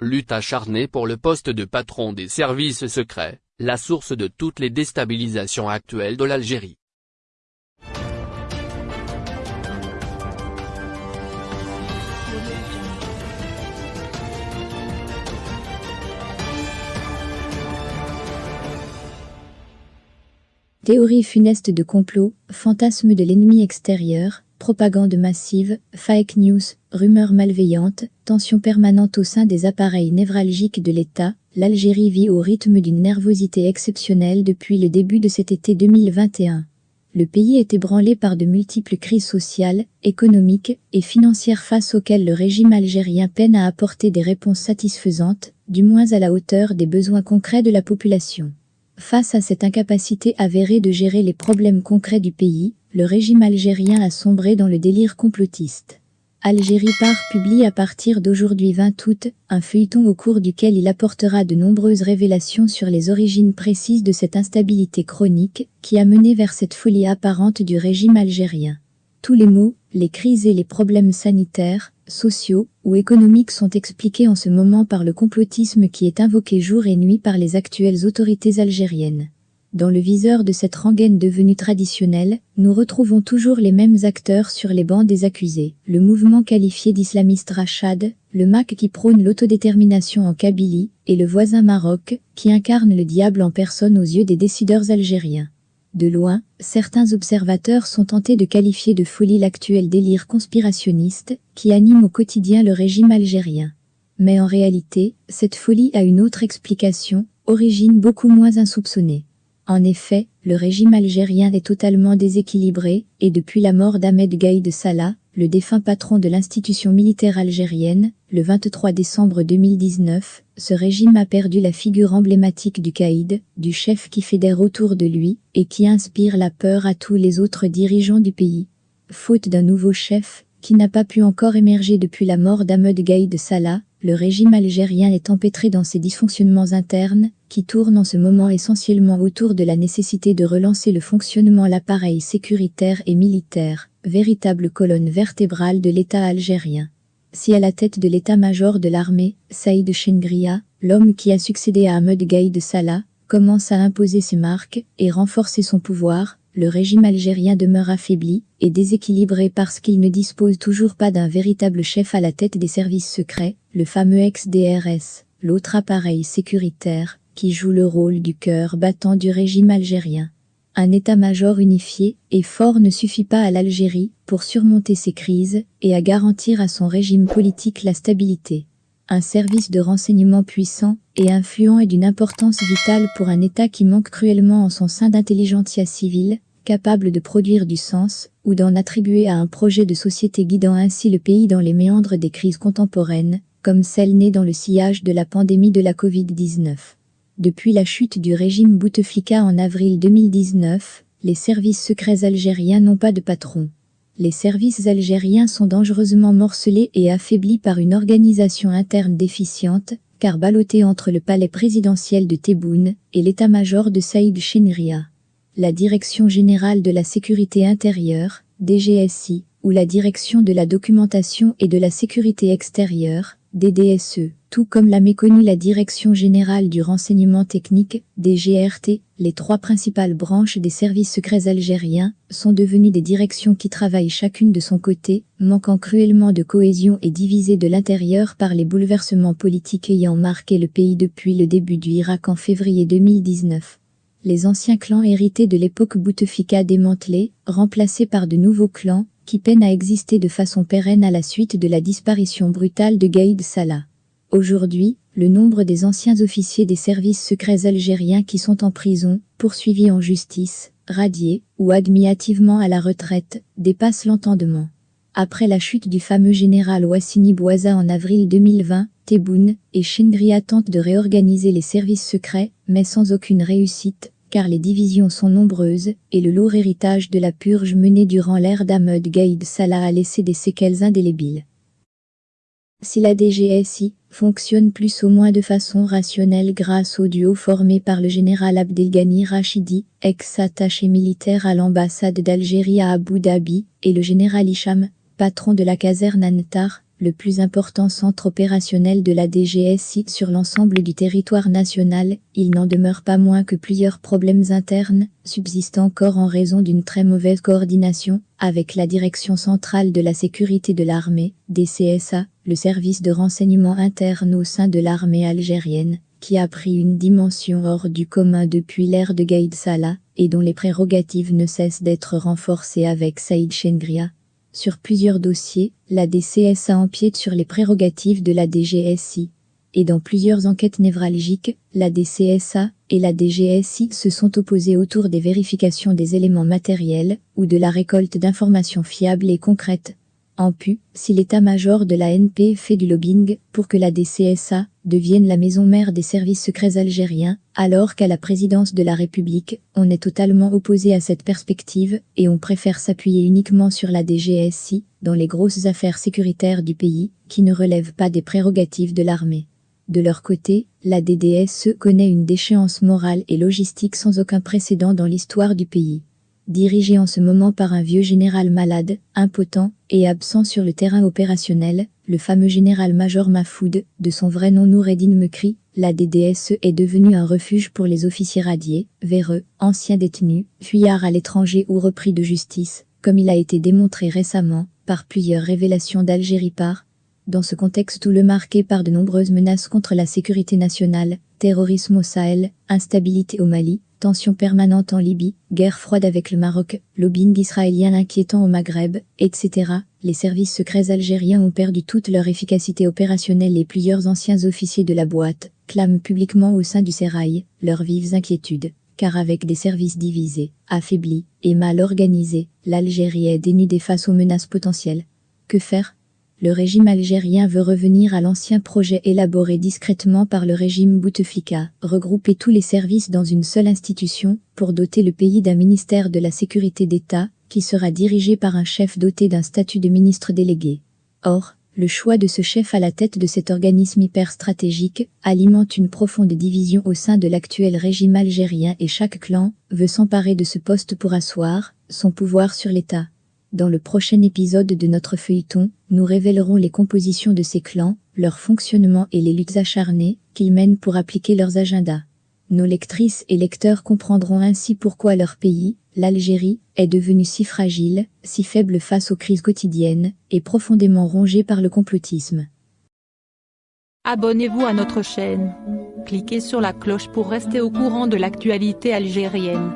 Lutte acharnée pour le poste de patron des services secrets, la source de toutes les déstabilisations actuelles de l'Algérie. Théorie funeste de complot, fantasme de l'ennemi extérieur, propagande massive, fake news, rumeurs malveillantes, tension permanente au sein des appareils névralgiques de l'État, l'Algérie vit au rythme d'une nervosité exceptionnelle depuis le début de cet été 2021. Le pays est ébranlé par de multiples crises sociales, économiques et financières face auxquelles le régime algérien peine à apporter des réponses satisfaisantes, du moins à la hauteur des besoins concrets de la population. Face à cette incapacité avérée de gérer les problèmes concrets du pays, le régime algérien a sombré dans le délire complotiste. Algérie Par publie à partir d'aujourd'hui 20 août un feuilleton au cours duquel il apportera de nombreuses révélations sur les origines précises de cette instabilité chronique qui a mené vers cette folie apparente du régime algérien. Tous les maux, les crises et les problèmes sanitaires, sociaux ou économiques sont expliqués en ce moment par le complotisme qui est invoqué jour et nuit par les actuelles autorités algériennes. Dans le viseur de cette rengaine devenue traditionnelle, nous retrouvons toujours les mêmes acteurs sur les bancs des accusés. Le mouvement qualifié d'islamiste Rachad, le MAC qui prône l'autodétermination en Kabylie, et le voisin Maroc, qui incarne le diable en personne aux yeux des décideurs algériens. De loin, certains observateurs sont tentés de qualifier de folie l'actuel délire conspirationniste qui anime au quotidien le régime algérien. Mais en réalité, cette folie a une autre explication, origine beaucoup moins insoupçonnée. En effet, le régime algérien est totalement déséquilibré, et depuis la mort d'Ahmed Gaïd Salah, le défunt patron de l'institution militaire algérienne, le 23 décembre 2019, ce régime a perdu la figure emblématique du caïd, du chef qui fédère autour de lui et qui inspire la peur à tous les autres dirigeants du pays. Faute d'un nouveau chef, qui n'a pas pu encore émerger depuis la mort d'Ahmed Gaïd Salah, le régime algérien est empêtré dans ses dysfonctionnements internes, qui tournent en ce moment essentiellement autour de la nécessité de relancer le fonctionnement l'appareil sécuritaire et militaire, véritable colonne vertébrale de l'État algérien. Si à la tête de l'état-major de l'armée, Saïd Chengria, l'homme qui a succédé à Ahmed Gaïd Salah, commence à imposer ses marques et renforcer son pouvoir, le régime algérien demeure affaibli et déséquilibré parce qu'il ne dispose toujours pas d'un véritable chef à la tête des services secrets, le fameux ex-DRS, l'autre appareil sécuritaire, qui joue le rôle du cœur battant du régime algérien. Un état-major unifié et fort ne suffit pas à l'Algérie pour surmonter ces crises et à garantir à son régime politique la stabilité. Un service de renseignement puissant et influent est d'une importance vitale pour un État qui manque cruellement en son sein d'intelligentsia civile, capable de produire du sens, ou d'en attribuer à un projet de société guidant ainsi le pays dans les méandres des crises contemporaines, comme celle née dans le sillage de la pandémie de la Covid-19. Depuis la chute du régime Bouteflika en avril 2019, les services secrets algériens n'ont pas de patron. Les services algériens sont dangereusement morcelés et affaiblis par une organisation interne déficiente, car ballottés entre le palais présidentiel de Tebboune et l'état-major de Saïd Chenria la Direction générale de la sécurité intérieure, DGSI, ou la Direction de la documentation et de la sécurité extérieure, DDSE, tout comme l'a méconnu la Direction générale du renseignement technique, DGRT, les trois principales branches des services secrets algériens, sont devenues des directions qui travaillent chacune de son côté, manquant cruellement de cohésion et divisées de l'intérieur par les bouleversements politiques ayant marqué le pays depuis le début du Irak en février 2019 les anciens clans hérités de l'époque Bouteflika démantelés, remplacés par de nouveaux clans, qui peinent à exister de façon pérenne à la suite de la disparition brutale de Gaïd Salah. Aujourd'hui, le nombre des anciens officiers des services secrets algériens qui sont en prison, poursuivis en justice, radiés ou admis hâtivement à la retraite, dépasse l'entendement. Après la chute du fameux général Wassini Bouaza en avril 2020, Tebboune et Chindria tentent de réorganiser les services secrets, mais sans aucune réussite, car les divisions sont nombreuses, et le lourd héritage de la purge menée durant l'ère d'Ahmed Gaïd Salah a laissé des séquelles indélébiles. Si la DGSI fonctionne plus ou moins de façon rationnelle grâce au duo formé par le général Abdelghani Rachidi, ex-attaché militaire à l'ambassade d'Algérie à Abu Dhabi, et le général Hicham, patron de la caserne Antar, le plus important centre opérationnel de la DGSI sur l'ensemble du territoire national, il n'en demeure pas moins que plusieurs problèmes internes subsistent encore en raison d'une très mauvaise coordination avec la Direction centrale de la sécurité de l'armée, DCSA, le service de renseignement interne au sein de l'armée algérienne, qui a pris une dimension hors du commun depuis l'ère de Gaïd Salah, et dont les prérogatives ne cessent d'être renforcées avec Saïd Chengria, sur plusieurs dossiers, la DCSA empiète sur les prérogatives de la DGSI. Et dans plusieurs enquêtes névralgiques, la DCSA et la DGSI se sont opposées autour des vérifications des éléments matériels ou de la récolte d'informations fiables et concrètes en pu, si l'état-major de la NP fait du lobbying pour que la DCSA devienne la maison mère des services secrets algériens, alors qu'à la présidence de la République, on est totalement opposé à cette perspective et on préfère s'appuyer uniquement sur la DGSI dans les grosses affaires sécuritaires du pays, qui ne relèvent pas des prérogatives de l'armée. De leur côté, la DDSE connaît une déchéance morale et logistique sans aucun précédent dans l'histoire du pays dirigé en ce moment par un vieux général malade, impotent et absent sur le terrain opérationnel, le fameux général-major Mafoud, de son vrai nom Noureddin Mekri, la DDSE est devenue un refuge pour les officiers radiés, véreux, anciens détenus, fuyards à l'étranger ou repris de justice, comme il a été démontré récemment, par plusieurs révélations d'Algérie par, dans ce contexte tout le marqué par de nombreuses menaces contre la sécurité nationale, terrorisme au Sahel, instabilité au Mali, tensions permanentes en Libye, guerre froide avec le Maroc, lobbying israélien inquiétant au Maghreb, etc. Les services secrets algériens ont perdu toute leur efficacité opérationnelle et plusieurs anciens officiers de la boîte clament publiquement au sein du Sérail leurs vives inquiétudes car avec des services divisés, affaiblis et mal organisés, l'Algérie est dénudée face aux menaces potentielles. Que faire? Le régime algérien veut revenir à l'ancien projet élaboré discrètement par le régime Bouteflika, regrouper tous les services dans une seule institution, pour doter le pays d'un ministère de la sécurité d'État, qui sera dirigé par un chef doté d'un statut de ministre délégué. Or, le choix de ce chef à la tête de cet organisme hyper stratégique alimente une profonde division au sein de l'actuel régime algérien et chaque clan veut s'emparer de ce poste pour asseoir son pouvoir sur l'État. Dans le prochain épisode de notre feuilleton, nous révélerons les compositions de ces clans, leur fonctionnement et les luttes acharnées qu'ils mènent pour appliquer leurs agendas. Nos lectrices et lecteurs comprendront ainsi pourquoi leur pays, l'Algérie, est devenu si fragile, si faible face aux crises quotidiennes, et profondément rongé par le complotisme. Abonnez-vous à notre chaîne. Cliquez sur la cloche pour rester au courant de l'actualité algérienne.